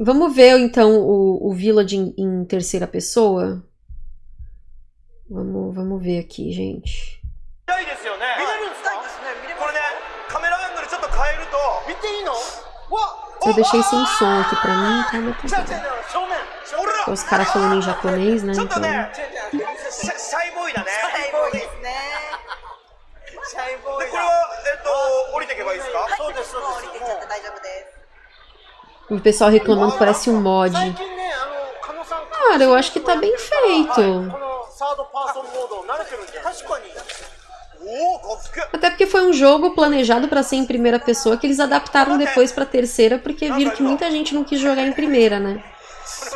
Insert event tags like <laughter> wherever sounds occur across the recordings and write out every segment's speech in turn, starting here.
Vamos ver, então, o, o Village em, em terceira pessoa? Vamos, vamos ver aqui, gente. Eu deixei sem som aqui pra mim, tá? Meu então, os caras falando em japonês, né? Então... O pessoal reclamando que parece um mod. Cara, eu acho que tá bem feito. Até porque foi um jogo planejado para ser em primeira pessoa que eles adaptaram depois para terceira porque viram que muita gente não quis jogar em primeira, né?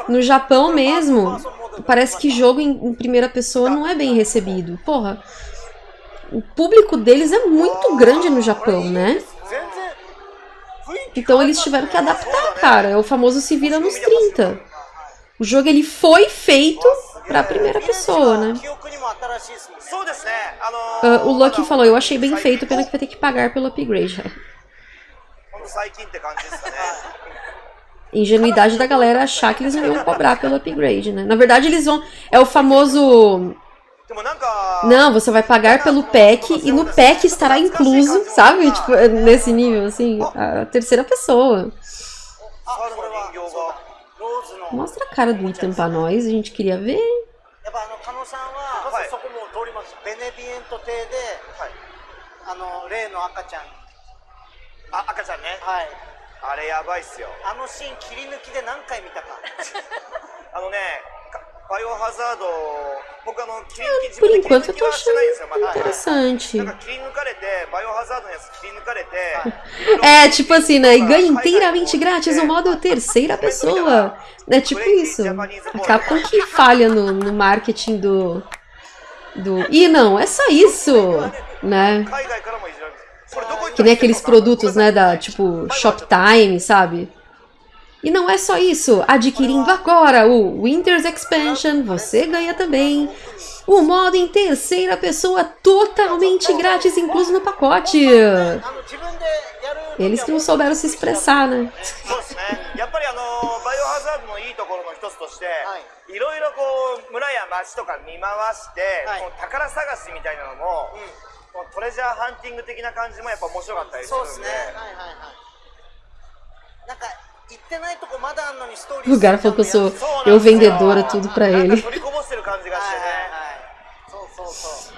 No Japão mesmo, parece que jogo em, primeira pessoa não é bem recebido. Porra, o público deles é muito grande no Japão, né? Então eles tiveram que adaptar, cara. É o famoso se vira nos 30. O jogo ele foi feito pra primeira pessoa, né? Uh, o ah, Lucky falou, eu achei bem feito, pena que vai ter que pagar pelo upgrade. <laughs> Ingenuidade da galera achar que eles não iam cobrar pelo upgrade, né? Na verdade, eles vão... É o famoso でもなんか Não, você vai pagar pelo pack e no pack estará incluso, sabe? Tipo, nesse nível, assim, a terceira pessoa. 猿の人形がローズの Mostra a cara do Ethan pra nós, a gente queria ver. やっぱあの加野さんは、はいそこも通りますベネビエント邸で、あの例の赤ちゃんあ赤ちゃんねはいあれやばいっすよあのシーン切り抜きで何回見たかあのね eu, por enquanto eu tô achando interessante. É, <laughs> é tipo assim, né? Ganha inteiramente grátis o modo terceira <laughs> pessoa. É tipo isso. A Capcom que falha no, no marketing do, do... E não, é só isso, né? Que nem aqueles produtos, né, da, tipo, Shoptime, sabe? E não é só isso, adquirindo agora o Winter's Expansion, você ganha também o modo em terceira pessoa totalmente grátis, incluso no pacote. Eles que não souberam se expressar, né? O cara falou que eu sou eu vendedora tudo pra ele. <laughs>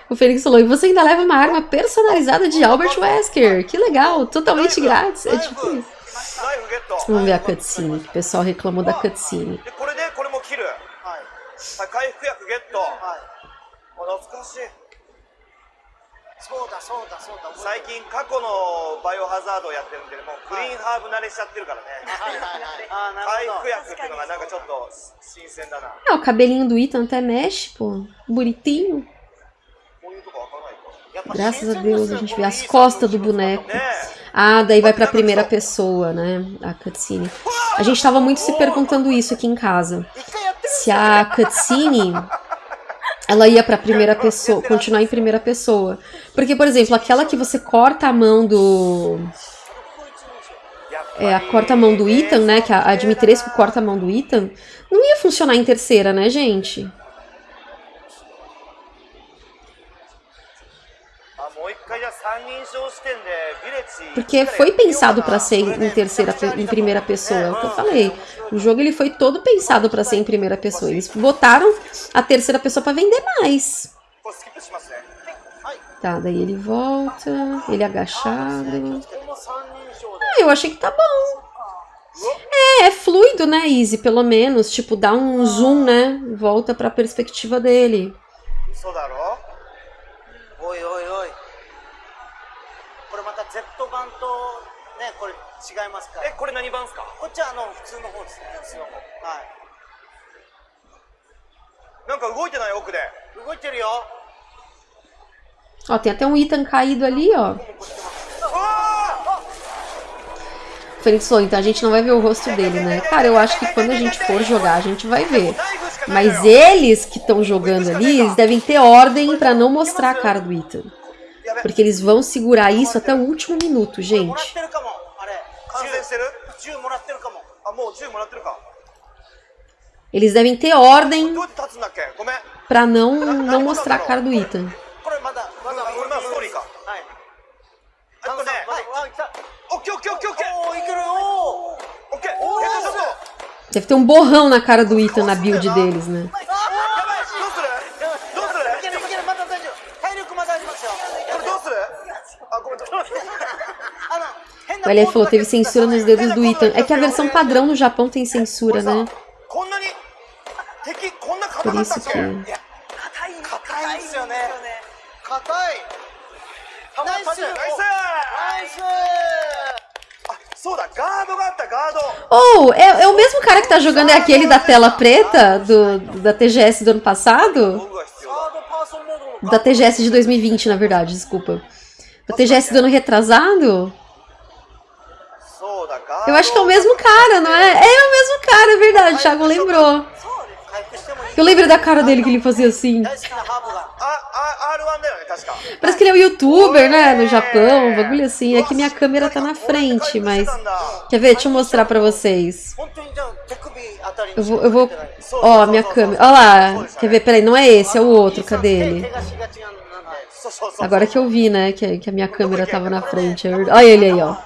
O Fênix falou, e você ainda leva uma arma personalizada de Albert Wesker. Que legal, totalmente grátis. É tipo isso. Vamos ver a cutscene, que o pessoal reclamou da cutscene そうだそうだそうだ覚え最てる近過去のバイオハザードをやってるんでもうクリーンハーブ慣れしちゃってるからねはいはいはいあーな回るほど復薬っていうのがなんかちょっと新鮮だな Ah, <laughs> o cabelinho do Ethan até mexe, pô. Bonitinho. こういうとこ開かないとやっぱ Graças a 新鮮です Deus, ね a gente こ vê の as いい costas do 作品 boneco. ね Ah, daí vai pra primeira pessoa, né? A cutscene. A gente tava muito se perguntando isso aqui em casa. 一回やってる Se a cutscene <laughs> ela ia para primeira pessoa, continuar em primeira pessoa. Porque, por exemplo, aquela que você corta a mão do é, a corta-mão do Ethan, né? Que a, a Dimitrescu corta a mão do Ethan, não ia funcionar em terceira, né, gente? Porque foi pensado para ser em terceira, em primeira pessoa, é o que eu falei. O jogo ele foi todo pensado para ser em primeira pessoa. Eles botaram a terceira pessoa para vender mais. Tá, daí ele volta, ele é agachado. Ah, eu achei que tá bom. É, é fluido, né, Easy? Pelo menos, tipo, dá um ah. zoom, né? Volta pra perspectiva dele. Oi, oi, Z 版とねこれ違いますからえこれ何版っすかこっちはあの普通の方ですね普通の方はいなんか動いてない奥で動いてるよ Ó, tem até um Ethan caído ali, ó. O Felix falou, então a gente não vai ver o rosto dele, né? Cara, eu acho que quando a gente for jogar, a gente vai ver. Mas eles que estão jogando ali, eles devem ter ordem pra não mostrar a cara do Ethan. Porque eles vão segurar isso até o último minuto, gente. Eles devem ter ordem pra não, não mostrar a cara do Ethan. Deve ter um borrão na cara do Ethan na build deles, né? O Elia falou, teve censura nos dedos do Ethan. É que a versão padrão no Japão tem censura, né? Por isso que... Oh, é, é, o mesmo cara que tá jogando é aquele da tela preta do, da TGS do ano passado? Da TGS de 2020, na verdade, desculpa. O TGS do ano retrasado? Eu acho que é o mesmo cara, não é? É o mesmo cara, é verdade, o Thiago lembrou. Eu lembro da cara dele que ele fazia assim. Parece que ele é um youtuber, né? No Japão, um bagulho assim. É que minha câmera tá na frente, mas... Quer ver? Deixa eu mostrar pra vocês. Eu vou... Eu vou... Ó, minha câmera. Ó lá. Quer ver? Peraí, não é esse, é o outro. Cadê ele? Agora que eu vi, né? Que, que a minha câmera tava na frente. é verdade. Olha ele aí, ó.